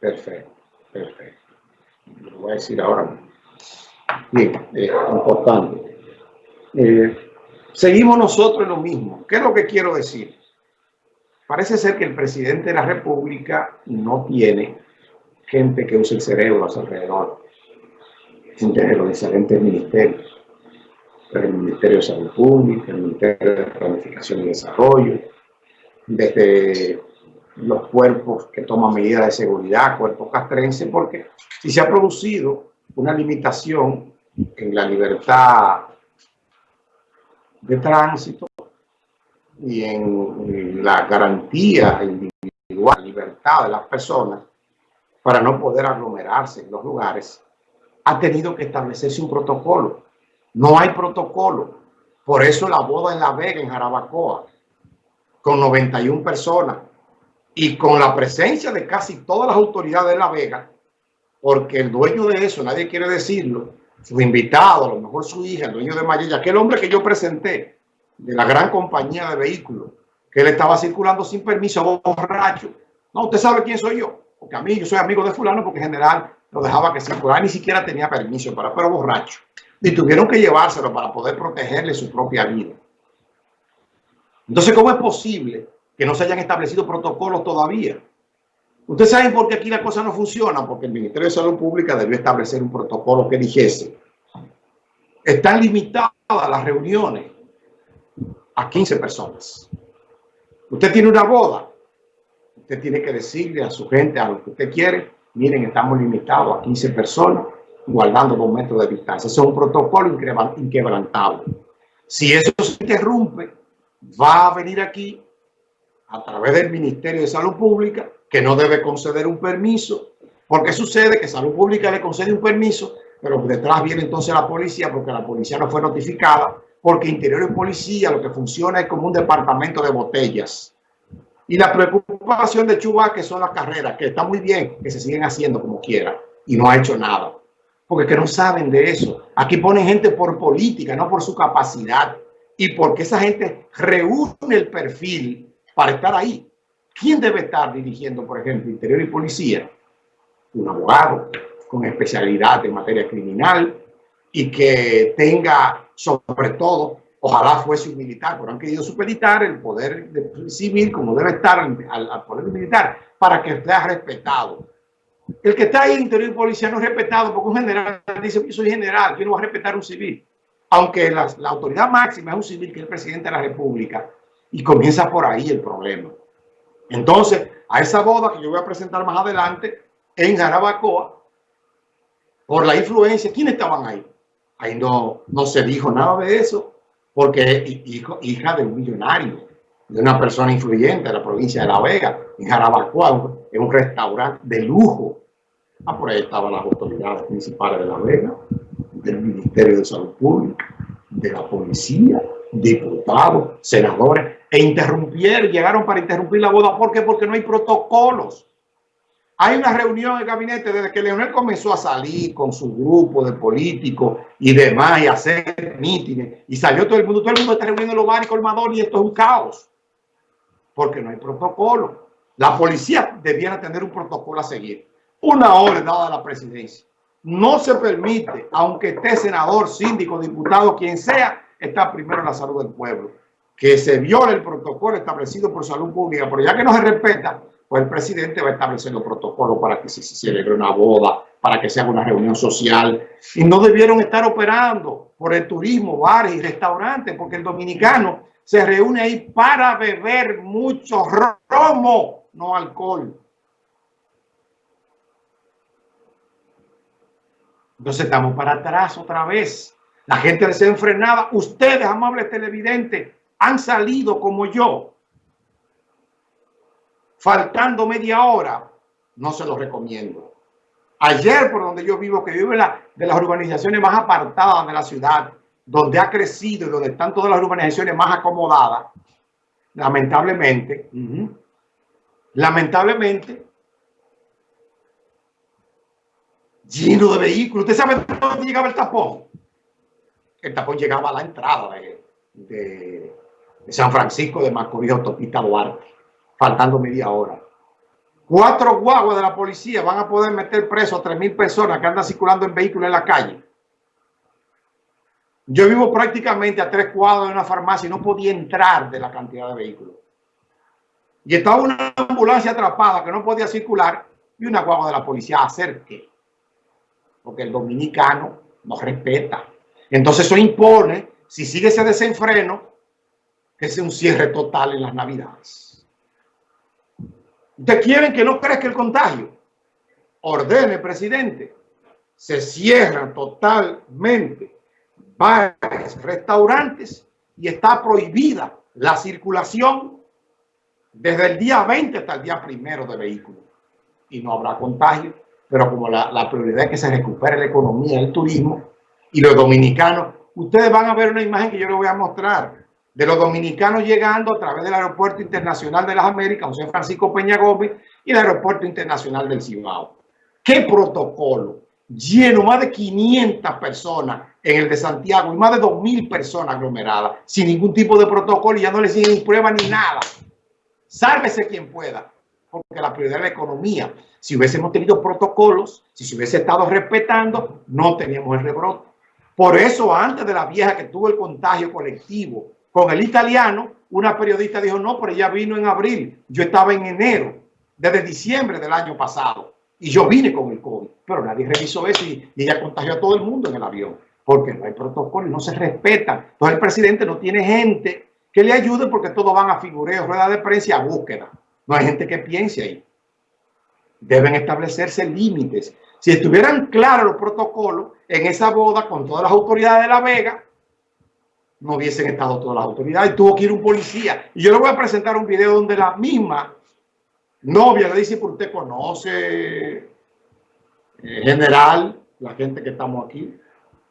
Perfecto, perfecto. Lo voy a decir ahora. Bien, eh, importante. Eh, seguimos nosotros en lo mismo. ¿Qué es lo que quiero decir? Parece ser que el presidente de la República no tiene gente que use el cerebro a su alrededor, gente de los diferentes ministerios, el Ministerio de Salud Pública, el Ministerio de Planificación y Desarrollo, desde los cuerpos que toman medidas de seguridad, cuerpos castrenses, porque si se ha producido una limitación en la libertad de tránsito y en la garantía individual, libertad de las personas para no poder aglomerarse en los lugares, ha tenido que establecerse un protocolo. No hay protocolo. Por eso la boda en La Vega, en Jarabacoa, con 91 personas, y con la presencia de casi todas las autoridades de La Vega, porque el dueño de eso, nadie quiere decirlo, su invitado, a lo mejor su hija, el dueño de Mayella, aquel hombre que yo presenté de la gran compañía de vehículos, que él estaba circulando sin permiso, borracho. No, usted sabe quién soy yo, porque a mí yo soy amigo de fulano porque en general lo dejaba que circulara, ni siquiera tenía permiso, para, pero borracho. Y tuvieron que llevárselo para poder protegerle su propia vida. Entonces, ¿cómo es posible que no se hayan establecido protocolos todavía. Ustedes saben por qué aquí la cosa no funciona, porque el Ministerio de Salud Pública debió establecer un protocolo que dijese, están limitadas las reuniones a 15 personas. Usted tiene una boda, usted tiene que decirle a su gente, a lo que usted quiere, miren, estamos limitados a 15 personas, guardando dos metros de distancia. Ese es un protocolo inquebrantable. Si eso se interrumpe, va a venir aquí a través del Ministerio de Salud Pública, que no debe conceder un permiso, porque sucede que Salud Pública le concede un permiso, pero detrás viene entonces la policía, porque la policía no fue notificada, porque Interior y Policía lo que funciona es como un departamento de botellas. Y la preocupación de Chuba, que son las carreras, que está muy bien, que se siguen haciendo como quiera, y no ha hecho nada. Porque que no saben de eso. Aquí ponen gente por política, no por su capacidad. Y porque esa gente reúne el perfil para estar ahí. ¿Quién debe estar dirigiendo, por ejemplo, Interior y Policía? Un abogado con especialidad en materia criminal y que tenga, sobre todo, ojalá fuese un militar, pero han querido supeditar el poder civil como debe estar al, poder militar para que sea respetado. El que está ahí Interior y Policía no es respetado porque un general dice, yo soy general, yo no voy a respetar un civil. Aunque la autoridad máxima es un civil que es el presidente de la República, y comienza por ahí el problema. Entonces, a esa boda que yo voy a presentar más adelante en Jarabacoa, por la influencia, ¿quiénes estaban ahí? Ahí no, no se dijo nada de eso, porque hijo, hija de un millonario, de una persona influyente de la provincia de La Vega, en Jarabacoa, en un restaurante de lujo. Ah, por ahí estaban las autoridades principales de La Vega, del Ministerio de Salud Pública, de la policía, diputados, senadores, e interrumpieron, llegaron para interrumpir la boda. ¿Por qué? Porque no hay protocolos. Hay una reunión en el gabinete desde que Leonel comenzó a salir con su grupo de políticos y demás y hacer mítines y salió todo el mundo, todo el mundo está reuniendo en los bares colmadores y esto es un caos porque no hay protocolo. La policía debiera tener un protocolo a seguir. Una orden dada a la presidencia. No se permite, aunque esté senador, síndico, diputado, quien sea, está primero la salud del pueblo que se viole el protocolo establecido por salud pública, pero ya que no se respeta, pues el presidente va los protocolos para que se celebre una boda, para que se haga una reunión social. Y no debieron estar operando por el turismo, bares y restaurantes, porque el dominicano se reúne ahí para beber mucho romo, no alcohol. Entonces estamos para atrás otra vez. La gente desenfrenada. Ustedes, amables televidentes, han salido como yo, faltando media hora, no se lo recomiendo. Ayer, por donde yo vivo, que vivo en la, de las urbanizaciones más apartadas de la ciudad, donde ha crecido y donde están todas las urbanizaciones más acomodadas, lamentablemente, lamentablemente, lleno de vehículos. ¿Usted sabe dónde llegaba el tapón? El tapón llegaba a la entrada de, San Francisco de Macorís, autopista Duarte, faltando media hora. Cuatro guaguas de la policía van a poder meter preso a 3.000 personas que andan circulando en vehículos en la calle. Yo vivo prácticamente a tres cuadros de una farmacia y no podía entrar de la cantidad de vehículos. Y estaba una ambulancia atrapada que no podía circular y una guagua de la policía hacer qué? Porque el dominicano no respeta. Entonces eso impone, si sigue ese desenfreno, sea un cierre total en las navidades. Ustedes quieren que no crezca el contagio. Ordene, presidente. Se cierran totalmente bares, restaurantes y está prohibida la circulación desde el día 20 hasta el día primero de vehículos. Y no habrá contagio, pero como la prioridad es que se recupere la economía, el turismo y los dominicanos, ustedes van a ver una imagen que yo les voy a mostrar de los dominicanos llegando a través del Aeropuerto Internacional de las Américas, José Francisco Peña Gómez, y el Aeropuerto Internacional del Cibao. ¿Qué protocolo? Lleno, más de 500 personas en el de Santiago y más de 2.000 personas aglomeradas, sin ningún tipo de protocolo y ya no le siguen ni prueba ni nada. Sálvese quien pueda, porque la prioridad es la economía. Si hubiésemos tenido protocolos, si se hubiese estado respetando, no teníamos el rebrote. Por eso, antes de la vieja que tuvo el contagio colectivo con el italiano, una periodista dijo, no, pero ella vino en abril. Yo estaba en enero, desde diciembre del año pasado. Y yo vine con el COVID. Pero nadie revisó eso y, ella contagió a todo el mundo en el avión. Porque no hay protocolo y no se respeta. Entonces el presidente no tiene gente que le ayude porque todos van a figureo, rueda de prensa y a búsqueda. No hay gente que piense ahí. Deben establecerse límites. Si estuvieran claros los protocolos en esa boda con todas las autoridades de La Vega, no hubiesen estado todas las autoridades. Tuvo que ir un policía. Y yo le voy a presentar un video donde la misma novia le dice, por usted conoce, eh, general, la gente que estamos aquí.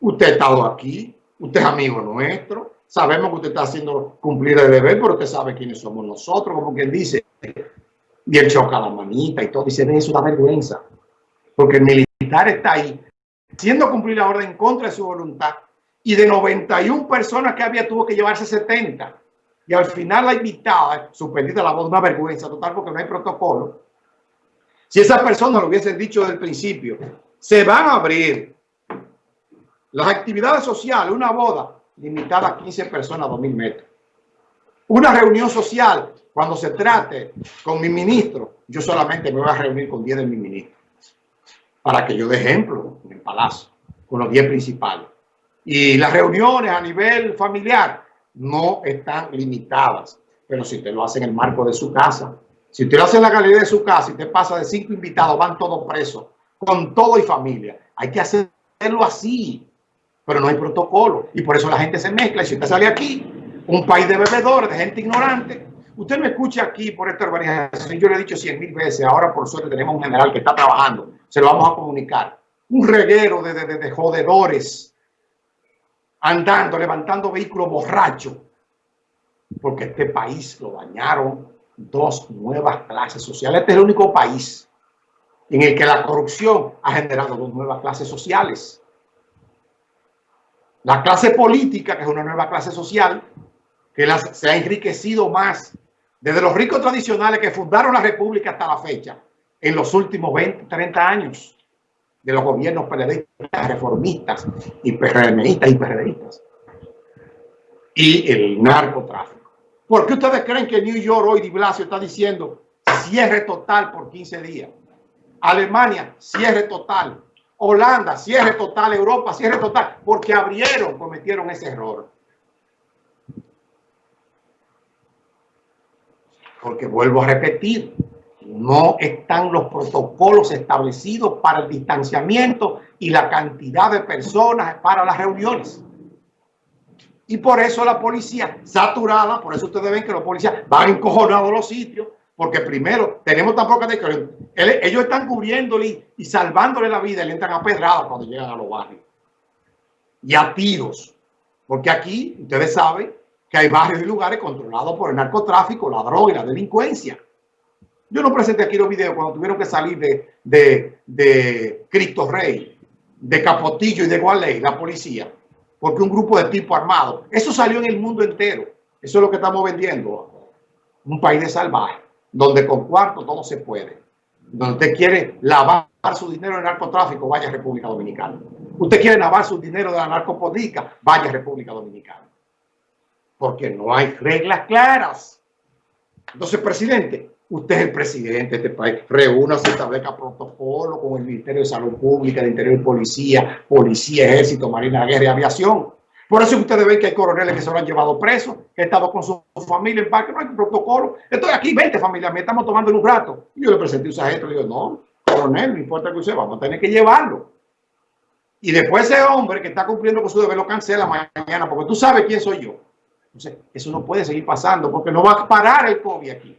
Usted ha estado aquí, usted es amigo nuestro. Sabemos que usted está haciendo cumplir el deber, pero usted sabe quiénes somos nosotros, como quien dice. Y él choca la manita y todo. Dice, es una vergüenza. Porque el militar está ahí, haciendo cumplir la orden en contra de su voluntad y de 91 personas que había tuvo que llevarse 70. Y al final la invitada, suspendida la voz, una vergüenza total porque no hay protocolo. Si esas personas lo hubiesen dicho desde el principio, se van a abrir las actividades sociales, una boda limitada a 15 personas a 2.000 metros. Una reunión social, cuando se trate con mi ministro, yo solamente me voy a reunir con 10 de mis ministros. Para que yo dé ejemplo en el palacio, con los 10 principales. Y las reuniones a nivel familiar no están limitadas. Pero si usted lo hace en el marco de su casa, si usted lo hace en la galería de su casa y te pasa de cinco invitados, van todos presos, con todo y familia. Hay que hacerlo así, pero no hay protocolo. Y por eso la gente se mezcla. Y si usted sale aquí, un país de bebedores, de gente ignorante, usted me escucha aquí por esta organización. Yo le he dicho cien mil veces, ahora por suerte tenemos un general que está trabajando, se lo vamos a comunicar. Un reguero de, de, de jodedores andando, levantando vehículos borrachos, porque este país lo dañaron dos nuevas clases sociales. Este es el único país en el que la corrupción ha generado dos nuevas clases sociales. La clase política, que es una nueva clase social, que se ha enriquecido más desde los ricos tradicionales que fundaron la República hasta la fecha, en los últimos 20, 30 años de los gobiernos periodistas, reformistas y PRMistas y PRDistas. Y el narcotráfico. ¿Por qué ustedes creen que New York hoy, Di Blasio, está diciendo cierre total por 15 días? Alemania, cierre total. Holanda, cierre total. Europa, cierre total. Porque abrieron, cometieron ese error. Porque vuelvo a repetir, no están los protocolos establecidos para el distanciamiento y la cantidad de personas para las reuniones. Y por eso la policía saturada, por eso ustedes ven que los policías van encojonados a los sitios, porque primero tenemos tan poca ellos están cubriéndole y salvándole la vida le entran a pedradas cuando llegan a los barrios. Y a tiros. Porque aquí ustedes saben que hay barrios y lugares controlados por el narcotráfico, la droga y la delincuencia. Yo no presenté aquí los videos cuando tuvieron que salir de, Cristo Rey, de Capotillo y de Gualey, la policía, porque un grupo de tipo armado. Eso salió en el mundo entero. Eso es lo que estamos vendiendo. Un país de salvaje, donde con cuarto todo se puede. donde usted quiere lavar su dinero en narcotráfico, vaya República Dominicana. Usted quiere lavar su dinero de la narcopolítica, vaya República Dominicana. Porque no hay reglas claras. Entonces, presidente, usted es el presidente de este país. Reúnase, establezca protocolo con el Ministerio de Salud Pública, de Interior Policía, Policía, Ejército, Marina, Guerra y Aviación. Por eso ustedes ven que hay coroneles que se lo han llevado presos, que han estado con su familia en parque, no hay protocolo. Estoy aquí, 20 familias, me estamos tomando un rato. Y yo le presenté un sargento, le digo, no, coronel, no importa que usted, vamos a tener que llevarlo. Y después ese hombre que está cumpliendo con su deber lo cancela mañana, porque tú sabes quién soy yo. Entonces, eso no puede seguir pasando, porque no va a parar el COVID aquí.